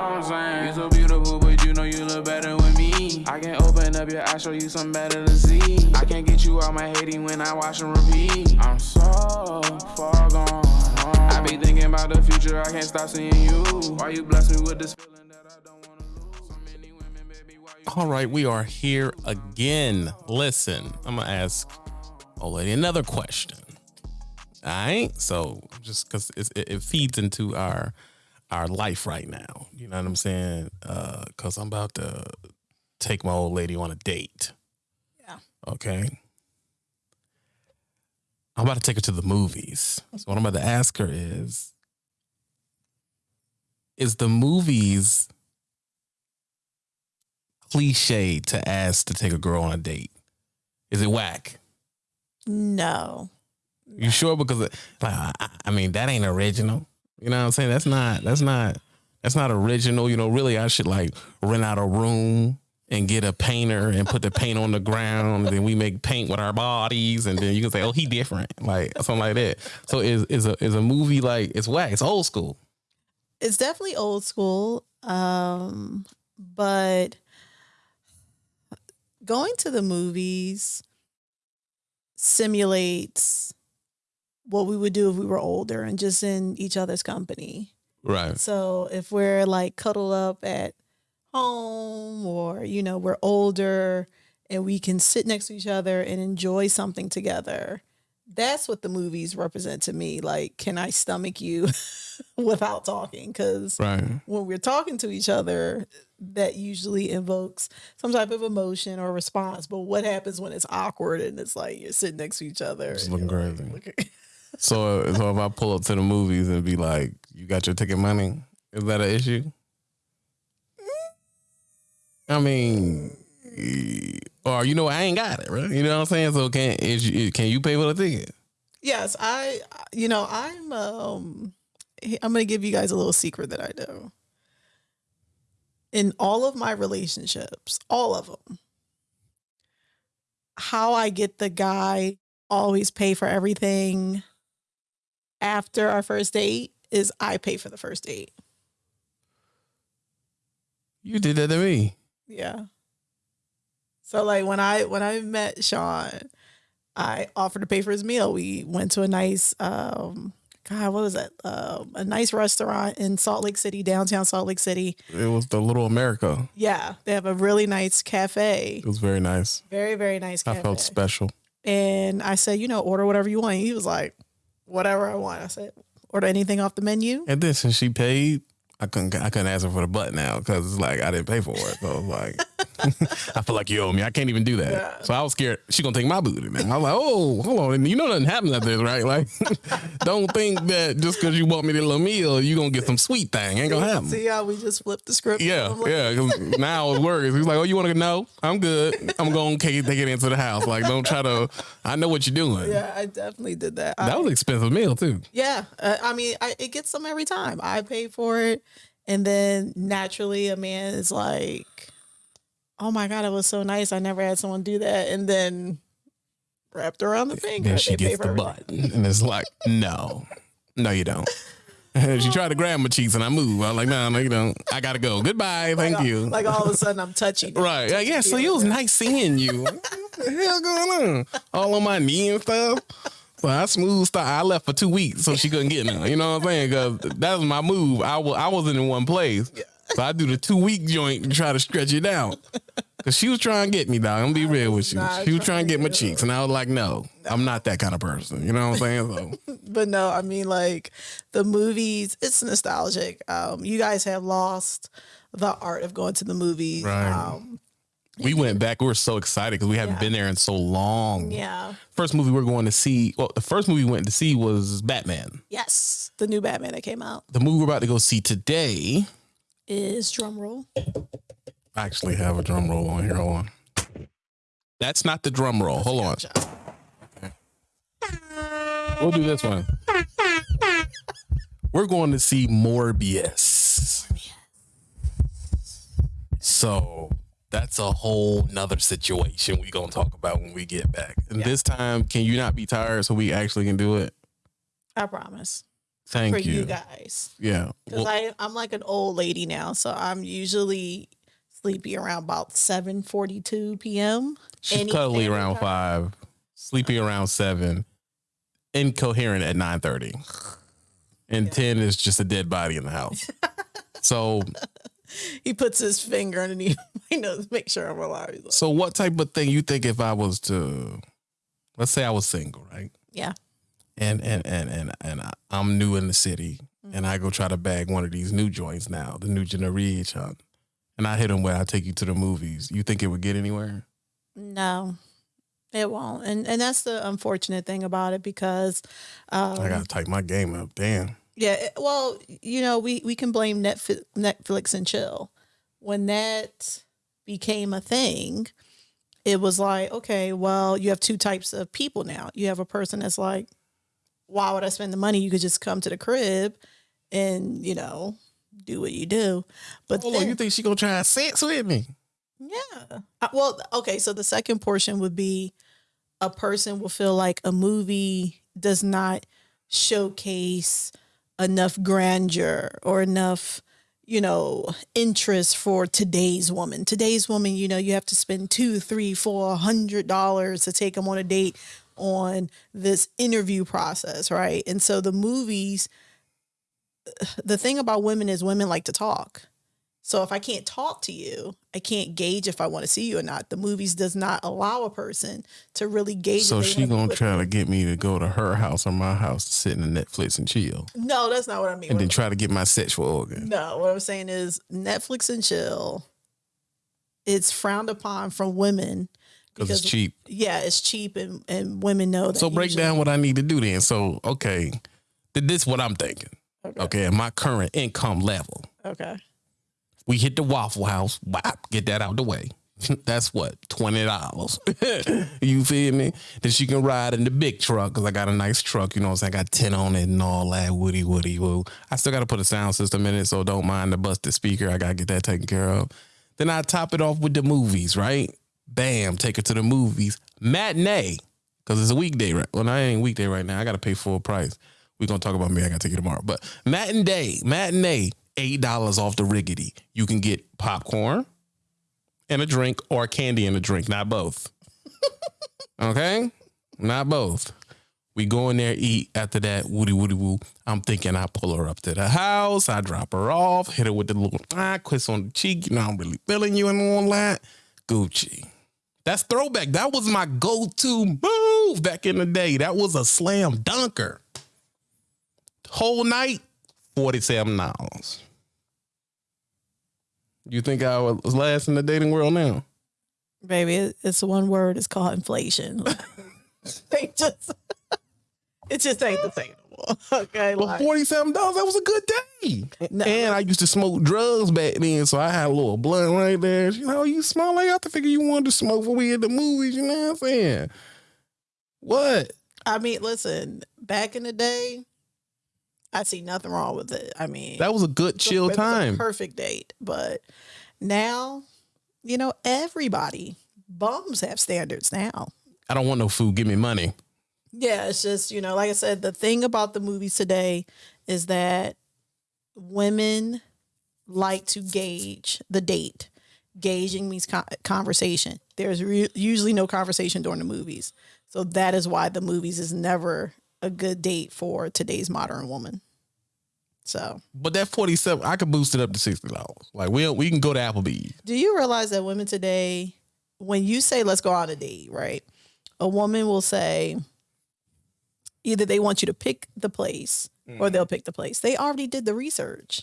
I'm saying? You so beautiful, but you know you look better with me. I can open up your eyes, show you something better to see. I can't get you out my hating when I watch and repeat. I'm so far gone. I be thinking about the future, I can't stop seeing you. Why you bless me with this feeling that I don't wanna lose? So many women, baby, why you All right, we are here again. Listen, I'm gonna ask old lady another question. All right, so just because it, it feeds into our our life right now, you know what I'm saying? Uh, because I'm about to take my old lady on a date. Yeah. Okay. I'm about to take her to the movies. So what I'm about to ask her is, is the movies cliche to ask to take a girl on a date? Is it whack? No. You sure? Because uh, like, I, I mean, that ain't original. You know what I'm saying? That's not. That's not. That's not original. You know, really, I should like rent out a room and get a painter and put the paint on the ground. And then we make paint with our bodies, and then you can say, "Oh, he different," like something like that. So is is a is a movie like it's whack? It's old school. It's definitely old school. Um, but going to the movies simulates what we would do if we were older and just in each other's company. Right. So if we're like cuddled up at home or, you know, we're older and we can sit next to each other and enjoy something together, that's what the movies represent to me. Like, can I stomach you without talking? Because Right. when we're talking to each other, that usually invokes some type of emotion or response. But what happens when it's awkward and it's like you're sitting next to each other? Just looking like, crazy. look- So so if I pull up to the movies and be like, "You got your ticket money?" Is that an issue? I mean, or you know, I ain't got it, right? You know what I'm saying? So can is you, can you pay for the ticket? Yes, I you know, I'm um I'm going to give you guys a little secret that I do. In all of my relationships, all of them, how I get the guy always pay for everything after our first date is I pay for the first date. You did that to me. Yeah. So like when I when I met Sean, I offered to pay for his meal. We went to a nice um God, what was that? Um, a nice restaurant in Salt Lake City, downtown Salt Lake City. It was the Little America. Yeah, they have a really nice cafe. It was very nice. Very, very nice I felt special. And I said, you know, order whatever you want. He was like, whatever I want. I said, order anything off the menu. And then since she paid, I couldn't I couldn't ask her for the butt now because it's like I didn't pay for it. So like I feel like you owe me. I can't even do that. Yeah. So I was scared she gonna take my booty now. I was like, oh, hold on. You know nothing happens after this, right? Like, don't think that just because you bought me the little meal, you gonna get some sweet thing. Ain't gonna happen. See how we just flipped the script? Yeah, like, yeah. 'cause now it works. He's like, "Oh, you want to know? I'm good. I'm going to take it into the house. Like, don't try to. I know what you're doing. Yeah, I definitely did that. That I- was an expensive meal too. Yeah, uh, I mean, I, it gets them every time. I pay for it, and then naturally, a man is like, "Oh my god, it was so nice. I never had someone do that." And then wrapped around the finger, Then she gets the butt, and it's like, no, no, you don't. she tried to grab my cheeks, and I moved. I was like, no, no, you don't. I gotta go. Goodbye. Thank Like, you. Like all of a sudden, I'm touching. Right. Yeah, yeah. So it was nice seeing you. what the hell going on? All on my knee and stuff. So I smooth stuff. I left for two weeks so she couldn't get none. You know what I'm saying? Because that was my move. I was I wasn't in one place. So I do the two week joint and try to stretch it out. Cause she was trying to get me, dog. I'm gonna be real with you. She was trying to get my cheeks, and I was like, "No, I'm not that kind of person." You know what I'm saying? So But no, I mean, like the movies, it's nostalgic. Um, you guys have lost the art of going to the movies. Right. Um, we went back. We were so excited because we haven't Yeah. been there in so long. yeah. First movie we are going to see. Well, the first movie we went to see was Batman. Yes, the new Batman that came out The movie we're about to go see today. is drumroll. I actually have a drum roll on here. Hold on. That's not the drum roll. Hold on. We'll do this one. We're going to see Morbius. So that's a whole nother situation we're gonna talk about when we get back. And this time, can you not be tired so we actually can do it? I promise. Thank for you. you. guys. Yeah. Because Well, I I'm like an old lady now, so I'm usually sleepy around about 7:42 p.m. she's any- cuddly around anytime. five, sleepy around seven, incoherent at nine thirty, and Yeah. ten is just a dead body in the house. so, He puts his finger underneath my nose, make sure I'm alive. Like, so what type of thing you think if I was to, let's say I was single, right? Yeah. And and and and and I- I'm new in the city, Mm-hmm. and I go try to bag one of these new joints now, the new generation, and I hit him where I take you to the movies. You think it would get anywhere? No, it won't. And and that's the unfortunate thing about it because um, I gotta type my game up. Damn. Yeah, well, you know, we we can blame Netflix, Netflix and chill. When that became a thing, it was like, okay, well, you have two types of people now. You have a person that's like, why would I spend the money? You could just come to the crib and, you know, do what you do. But Hold on, then- you think she gonna try sex with me? yeah. Uh, Well, okay. So the second portion would be a person will feel like a movie does not showcase enough grandeur or enough, you know, interest for today's woman. Today's woman, you know, you have to spend two, three, four hundred dollars to take them on a date on this interview process, right? And so the movies, the thing about women is women like to talk. So if I can't talk to you, I can't gauge if I want to see you or not. The movies does not allow a person to really gauge. So she gonna try me. to get me to go to her house or my house to sit in the Netflix and chill, No, that's not what I mean. and What then try to get my sexual organ. No, what I'm saying is Netflix and chill. It's frowned upon from women Because it's cheap. Yeah, it's cheap, and, and women know that. So break usually- down what I need to do then. So okay, th- this what I'm thinking. Okay. Okay, at my current income level, Okay. we hit the Waffle House. Whap, get that out the way. That's what twenty dollars. you feel me? Then she can ride in the big truck because I got a nice truck. You know, what I'm saying I got ten on it and all that. Woody, woody, woo. I still got to put a sound system in it, so don't mind the busted speaker. I gotta get that taken care of. Then I top it off with the movies, right? Bam, take her to the movies. Matinee, because it's a weekday, right? Well, I ain't weekday right now. I got to pay full price. We going to talk about me. I got to take you tomorrow. But matinee, matinee, $8 off the riggedy. You can get popcorn and a drink or candy and a drink, not both. okay? Not both. We go in there, eat. After that, woody woody woo. I'm thinking I pull her up to the house. I drop her off, hit her with the little ah, kiss on the cheek. You know, I'm really feeling you and all that. Gucci. That's throwback. That was my go-to move back in the day. That was a slam dunker. Whole night, forty-seven dollars. You think I was last in the dating world now? Baby, it- it's one word. It's called inflation. they just, it just ain't the same. Okay, But like, forty-seven dollars, that was a good day. No. And I used to smoke drugs back then, so I had a little blunt right there. You know, you smell like I have to figure you wanted to smoke when we at the movies. You know what I'm saying? What? I mean, listen, back in the day, I see nothing wrong with it. I mean, That was a good chill a time. perfect date. But now, you know, everybody bums have standards now. I don't want no food. Give me money. Yeah, it's just, you know, like I said, the thing about the movies today is that women like to gauge the date. Gauging means con- conversation. There's re- usually no conversation during the movies. So that is why the movies is never a good date for today's modern woman. So, But that forty-seven, I could boost it up to sixty dollars. Like we we can go to Applebee's. do you realize that women today, when you say let's go on a date, right? A woman will say either they want you to pick the place or mm-hmm. they'll pick the place. They already did the research.